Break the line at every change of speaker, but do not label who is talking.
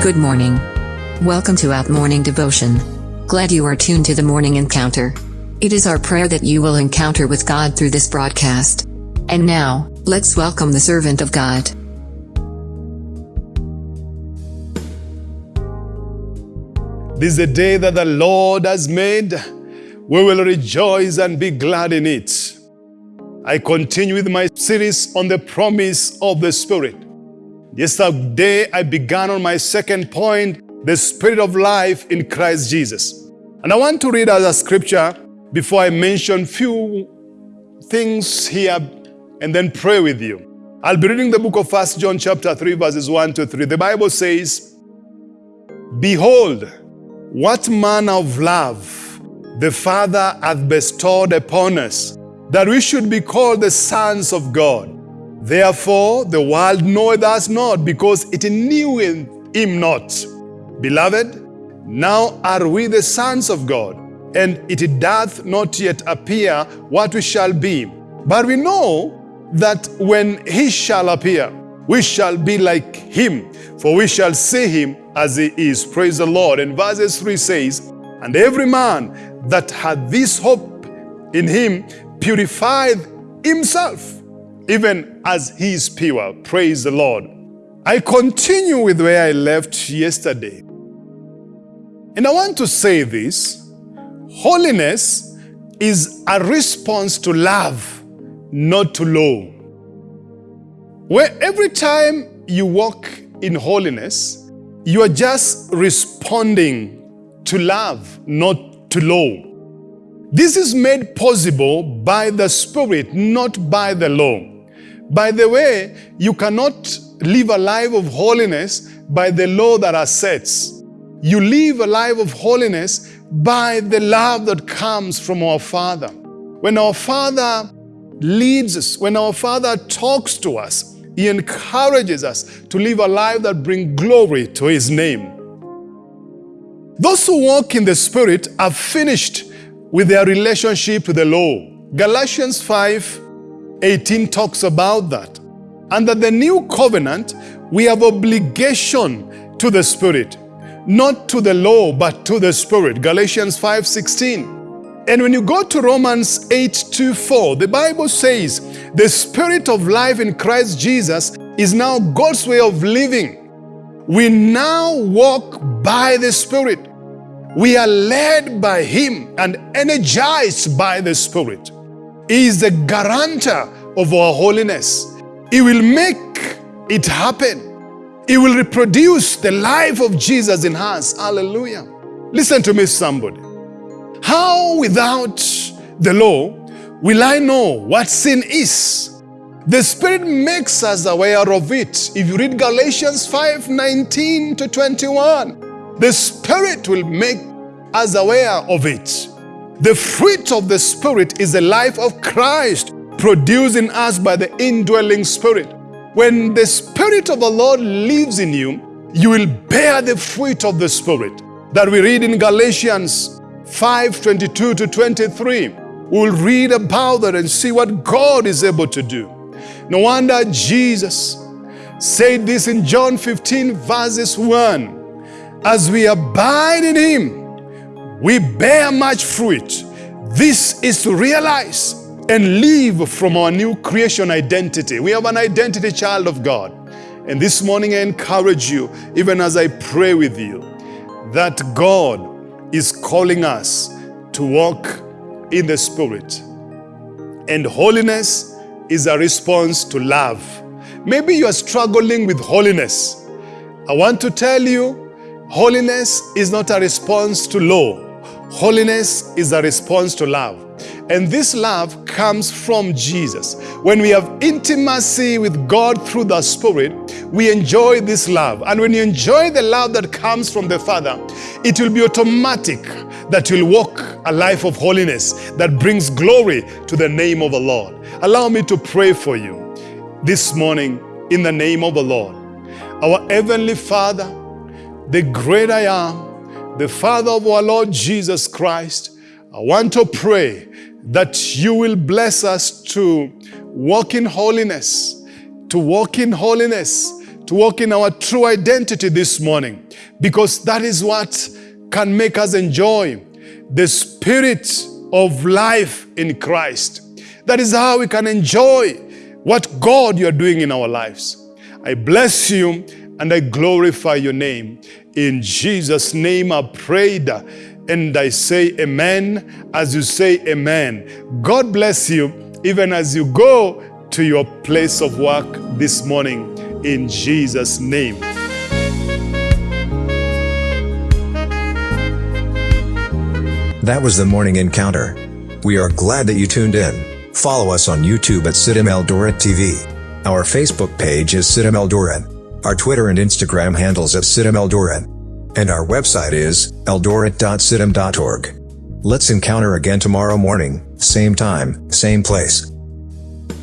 Good morning. Welcome to Out Morning Devotion. Glad you are tuned to the morning encounter. It is our prayer that you will encounter with God through this broadcast. And now, let's welcome the servant of God.
This is a day that the Lord has made. We will rejoice and be glad in it. I continue with my series on the promise of the Spirit. Yesterday, I began on my second point, the Spirit of life in Christ Jesus. And I want to read as a scripture before I mention few things here and then pray with you. I'll be reading the book of First John chapter 3 verses 1 to 3. The Bible says, Behold, what manner of love the Father hath bestowed upon us, that we should be called the sons of God. Therefore the world knoweth us not, because it knew him not. Beloved, now are we the sons of God, and it doth not yet appear what we shall be. But we know that when he shall appear, we shall be like him, for we shall see him as he is. Praise the Lord. And verses 3 says, And every man that had this hope in him purified himself, even as he is pure. Praise the Lord. I continue with where I left yesterday. And I want to say this holiness is a response to love, not to law. Where every time you walk in holiness, you are just responding to love, not to law. This is made possible by the Spirit, not by the law. By the way, you cannot live a life of holiness by the law that are sets. You live a life of holiness by the love that comes from our Father. When our Father leads us, when our Father talks to us, He encourages us to live a life that brings glory to His name. Those who walk in the Spirit are finished with their relationship to the law. Galatians 5 18 talks about that. Under the new covenant, we have obligation to the Spirit, not to the law, but to the Spirit. Galatians 5 16. And when you go to Romans 8 2 4, the Bible says the Spirit of life in Christ Jesus is now God's way of living. We now walk by the Spirit. We are led by Him and energized by the Spirit. Is the guarantor of our holiness. He will make it happen. He will reproduce the life of Jesus in us. Hallelujah. Listen to me, somebody. How without the law will I know what sin is? The Spirit makes us aware of it. If you read Galatians 5 19 to 21, the Spirit will make us aware of it. The fruit of the Spirit is the life of Christ produced in us by the indwelling Spirit. When the Spirit of the Lord lives in you, you will bear the fruit of the Spirit that we read in Galatians 5 22 to 23. We'll read about that and see what God is able to do. No wonder Jesus said this in John 15, verses 1 As we abide in Him, we bear much fruit. This is to realize and live from our new creation identity. We have an identity child of God. And this morning I encourage you, even as I pray with you, that God is calling us to walk in the Spirit. And holiness is a response to love. Maybe you are struggling with holiness. I want to tell you, holiness is not a response to law. Holiness is a response to love. And this love comes from Jesus. When we have intimacy with God through the Spirit, we enjoy this love. And when you enjoy the love that comes from the Father, it will be automatic that you'll walk a life of holiness that brings glory to the name of the Lord. Allow me to pray for you this morning in the name of the Lord. Our Heavenly Father, the great I am, the Father of our Lord Jesus Christ, I want to pray that you will bless us to walk in holiness, to walk in holiness, to walk in our true identity this morning because that is what can make us enjoy the spirit of life in Christ. That is how we can enjoy what God you're doing in our lives. I bless you and I glorify your name. In Jesus' name I prayed and I say amen as you say amen. God bless you even as you go to your place of work this morning in Jesus' name.
That was the morning encounter. We are glad that you tuned in. Follow us on YouTube at CITAM Eldoret TV. Our Facebook page is CITAM Eldoret. Our Twitter and Instagram handles at CITAM Eldoret. And our website is eldoret.citam.org. Let's encounter again tomorrow morning, same time, same place.